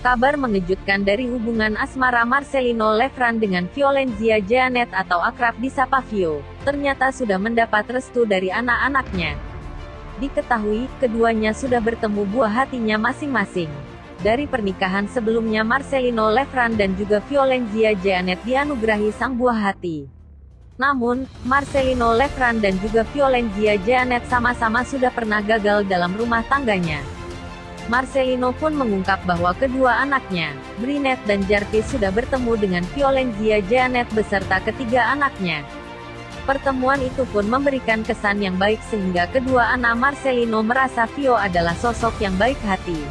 Kabar mengejutkan dari hubungan asmara Marcelino Lefran dengan Violenzia Janet atau akrab disapa Vio, ternyata sudah mendapat restu dari anak-anaknya. Diketahui, keduanya sudah bertemu buah hatinya masing-masing. Dari pernikahan sebelumnya Marcelino Lefran dan juga Violenzia Janet dianugerahi sang buah hati. Namun, Marcelino Lefran dan juga Violenzia Janet sama-sama sudah pernah gagal dalam rumah tangganya. Marcelino pun mengungkap bahwa kedua anaknya, Brinet dan Jarvis sudah bertemu dengan Violenzia Janet beserta ketiga anaknya. Pertemuan itu pun memberikan kesan yang baik sehingga kedua anak Marcelino merasa Vio adalah sosok yang baik hati.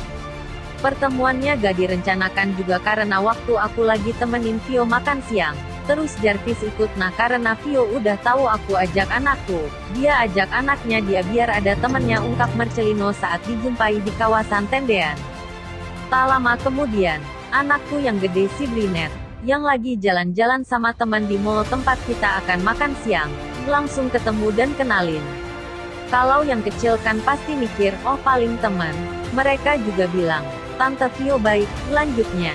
Pertemuannya gak direncanakan juga karena waktu aku lagi temenin Vio makan siang. Terus Jarvis ikut nah karena Vio udah tahu aku ajak anakku. Dia ajak anaknya dia biar ada temennya ungkap Marcelino saat dijumpai di kawasan tendean. Tak lama kemudian, anakku yang gede si Brinet, yang lagi jalan-jalan sama teman di mall tempat kita akan makan siang, langsung ketemu dan kenalin. Kalau yang kecil kan pasti mikir, oh paling teman. Mereka juga bilang, Tante Vio baik, lanjutnya.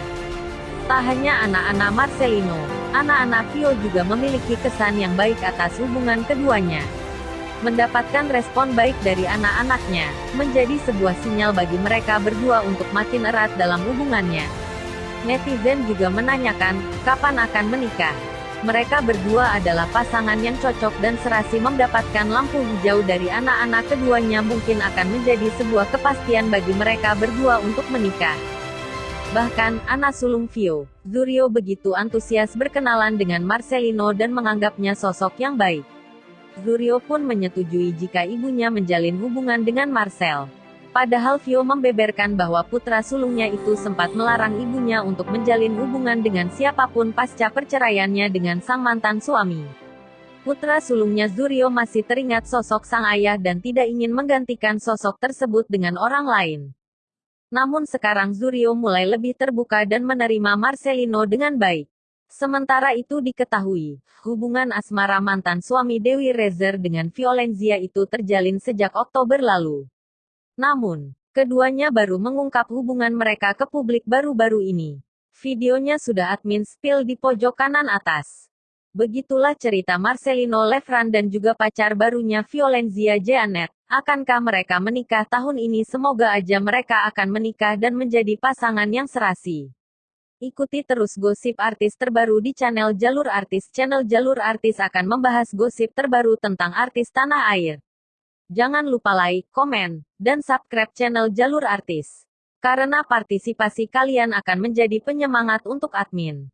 Tak hanya anak-anak Marcelino, anak-anak Vio juga memiliki kesan yang baik atas hubungan keduanya. Mendapatkan respon baik dari anak-anaknya, menjadi sebuah sinyal bagi mereka berdua untuk makin erat dalam hubungannya. Netizen juga menanyakan, kapan akan menikah? Mereka berdua adalah pasangan yang cocok dan serasi mendapatkan lampu hijau dari anak-anak keduanya mungkin akan menjadi sebuah kepastian bagi mereka berdua untuk menikah. Bahkan, anak sulung Vio, Zurio begitu antusias berkenalan dengan Marcelino dan menganggapnya sosok yang baik. Zurio pun menyetujui jika ibunya menjalin hubungan dengan Marcel. Padahal Vio membeberkan bahwa putra sulungnya itu sempat melarang ibunya untuk menjalin hubungan dengan siapa pun pasca perceraiannya dengan sang mantan suami. Putra sulungnya Zurio masih teringat sosok sang ayah dan tidak ingin menggantikan sosok tersebut dengan orang lain. Namun sekarang Zurio mulai lebih terbuka dan menerima Marcelino dengan baik. Sementara itu diketahui, hubungan asmara mantan suami Dewi Rezer dengan Violenzia itu terjalin sejak Oktober lalu. Namun, keduanya baru mengungkap hubungan mereka ke publik baru-baru ini. Videonya sudah admin spill di pojok kanan atas. Begitulah cerita Marcelino Lefran dan juga pacar barunya Violenzia Janet. Akankah mereka menikah tahun ini? Semoga aja mereka akan menikah dan menjadi pasangan yang serasi. Ikuti terus gosip artis terbaru di channel Jalur Artis. Channel Jalur Artis akan membahas gosip terbaru tentang artis tanah air. Jangan lupa like, komen, dan subscribe channel Jalur Artis. Karena partisipasi kalian akan menjadi penyemangat untuk admin.